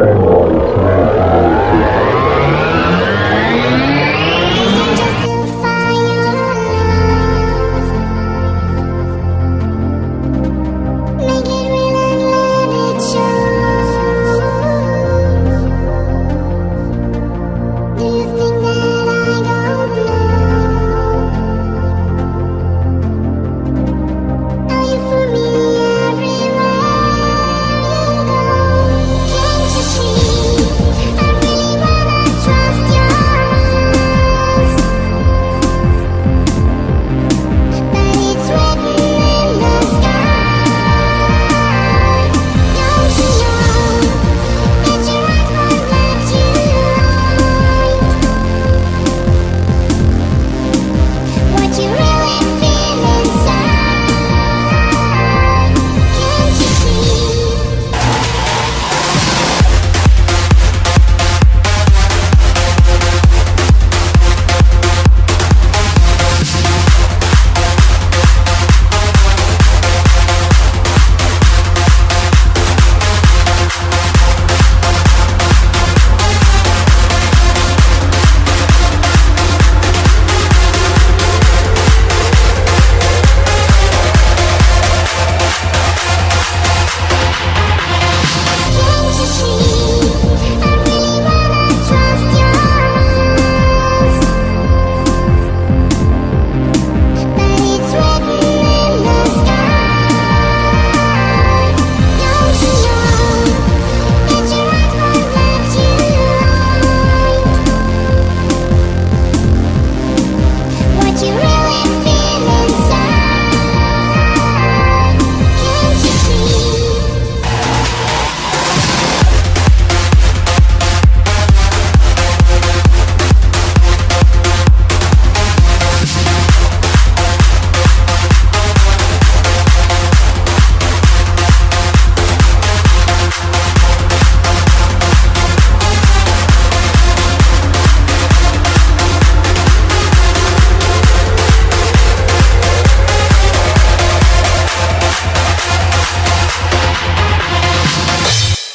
É nóis, né?